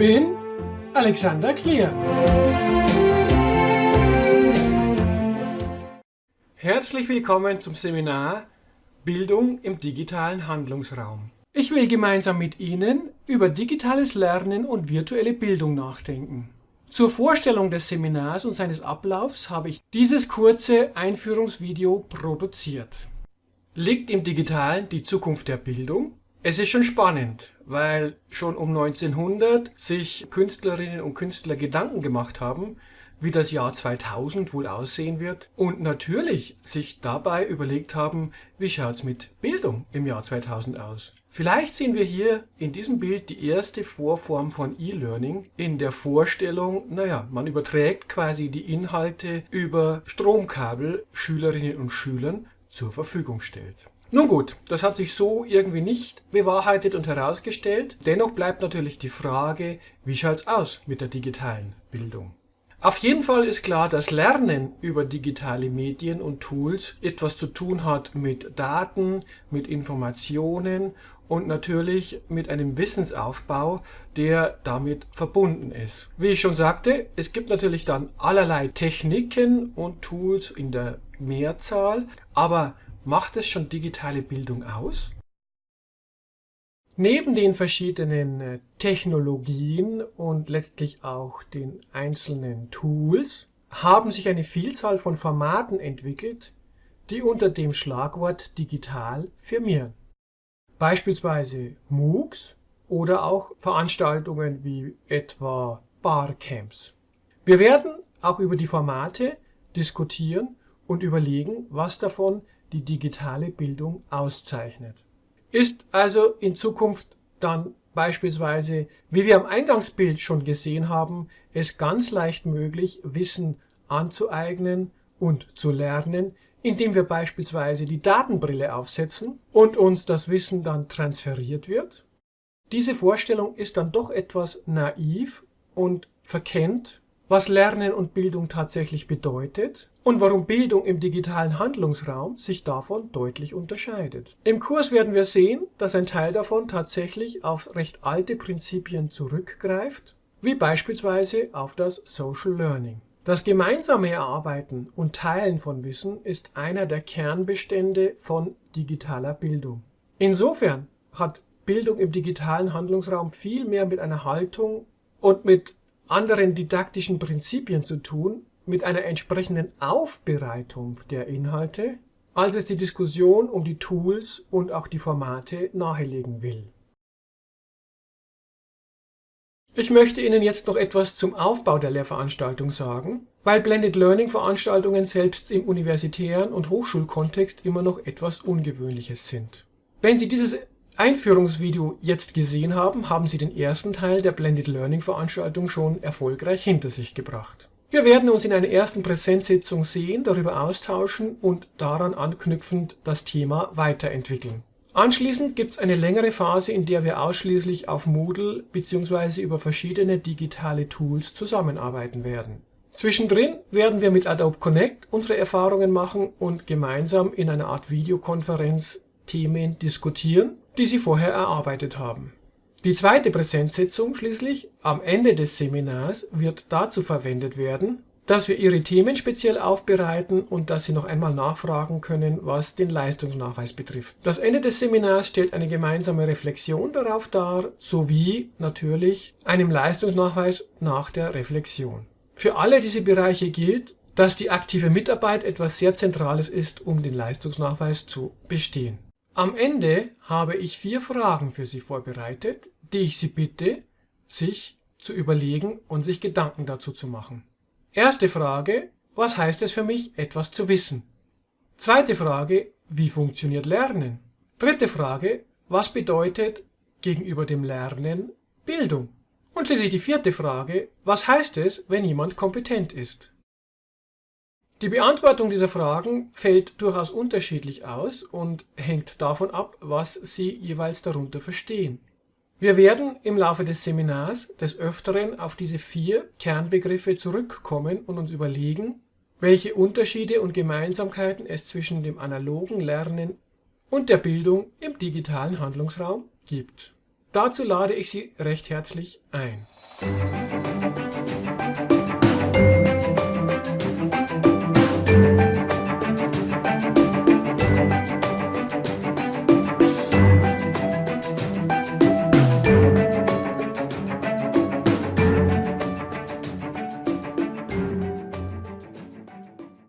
bin Alexander Klier. Herzlich willkommen zum Seminar Bildung im digitalen Handlungsraum. Ich will gemeinsam mit Ihnen über digitales Lernen und virtuelle Bildung nachdenken. Zur Vorstellung des Seminars und seines Ablaufs habe ich dieses kurze Einführungsvideo produziert. Liegt im Digitalen die Zukunft der Bildung? Es ist schon spannend, weil schon um 1900 sich Künstlerinnen und Künstler Gedanken gemacht haben, wie das Jahr 2000 wohl aussehen wird und natürlich sich dabei überlegt haben, wie schaut's mit Bildung im Jahr 2000 aus. Vielleicht sehen wir hier in diesem Bild die erste Vorform von E-Learning in der Vorstellung, naja, man überträgt quasi die Inhalte über Stromkabel Schülerinnen und Schülern zur Verfügung stellt. Nun gut, das hat sich so irgendwie nicht bewahrheitet und herausgestellt. Dennoch bleibt natürlich die Frage, wie schaut's aus mit der digitalen Bildung? Auf jeden Fall ist klar, dass Lernen über digitale Medien und Tools etwas zu tun hat mit Daten, mit Informationen und natürlich mit einem Wissensaufbau, der damit verbunden ist. Wie ich schon sagte, es gibt natürlich dann allerlei Techniken und Tools in der Mehrzahl, aber Macht es schon digitale Bildung aus? Neben den verschiedenen äh, Technologien und letztlich auch den einzelnen Tools haben sich eine Vielzahl von Formaten entwickelt, die unter dem Schlagwort digital firmieren. Beispielsweise MOOCs oder auch Veranstaltungen wie etwa Barcamps. Wir werden auch über die Formate diskutieren und überlegen, was davon die digitale Bildung auszeichnet. Ist also in Zukunft dann beispielsweise, wie wir am Eingangsbild schon gesehen haben, es ganz leicht möglich, Wissen anzueignen und zu lernen, indem wir beispielsweise die Datenbrille aufsetzen und uns das Wissen dann transferiert wird? Diese Vorstellung ist dann doch etwas naiv und verkennt was Lernen und Bildung tatsächlich bedeutet und warum Bildung im digitalen Handlungsraum sich davon deutlich unterscheidet. Im Kurs werden wir sehen, dass ein Teil davon tatsächlich auf recht alte Prinzipien zurückgreift, wie beispielsweise auf das Social Learning. Das gemeinsame Erarbeiten und Teilen von Wissen ist einer der Kernbestände von digitaler Bildung. Insofern hat Bildung im digitalen Handlungsraum viel mehr mit einer Haltung und mit anderen didaktischen Prinzipien zu tun, mit einer entsprechenden Aufbereitung der Inhalte, als es die Diskussion um die Tools und auch die Formate nahelegen will. Ich möchte Ihnen jetzt noch etwas zum Aufbau der Lehrveranstaltung sagen, weil Blended Learning Veranstaltungen selbst im universitären und Hochschulkontext immer noch etwas Ungewöhnliches sind. Wenn Sie dieses Einführungsvideo jetzt gesehen haben, haben Sie den ersten Teil der Blended Learning Veranstaltung schon erfolgreich hinter sich gebracht. Wir werden uns in einer ersten Präsenzsitzung sehen, darüber austauschen und daran anknüpfend das Thema weiterentwickeln. Anschließend gibt es eine längere Phase, in der wir ausschließlich auf Moodle bzw. über verschiedene digitale Tools zusammenarbeiten werden. Zwischendrin werden wir mit Adobe Connect unsere Erfahrungen machen und gemeinsam in einer Art Videokonferenz Themen diskutieren die Sie vorher erarbeitet haben. Die zweite Präsenzsitzung schließlich am Ende des Seminars wird dazu verwendet werden, dass wir Ihre Themen speziell aufbereiten und dass Sie noch einmal nachfragen können, was den Leistungsnachweis betrifft. Das Ende des Seminars stellt eine gemeinsame Reflexion darauf dar, sowie natürlich einem Leistungsnachweis nach der Reflexion. Für alle diese Bereiche gilt, dass die aktive Mitarbeit etwas sehr Zentrales ist, um den Leistungsnachweis zu bestehen. Am Ende habe ich vier Fragen für Sie vorbereitet, die ich Sie bitte, sich zu überlegen und sich Gedanken dazu zu machen. Erste Frage, was heißt es für mich, etwas zu wissen? Zweite Frage, wie funktioniert Lernen? Dritte Frage, was bedeutet gegenüber dem Lernen Bildung? Und schließlich die vierte Frage, was heißt es, wenn jemand kompetent ist? Die Beantwortung dieser Fragen fällt durchaus unterschiedlich aus und hängt davon ab, was Sie jeweils darunter verstehen. Wir werden im Laufe des Seminars des Öfteren auf diese vier Kernbegriffe zurückkommen und uns überlegen, welche Unterschiede und Gemeinsamkeiten es zwischen dem analogen Lernen und der Bildung im digitalen Handlungsraum gibt. Dazu lade ich Sie recht herzlich ein.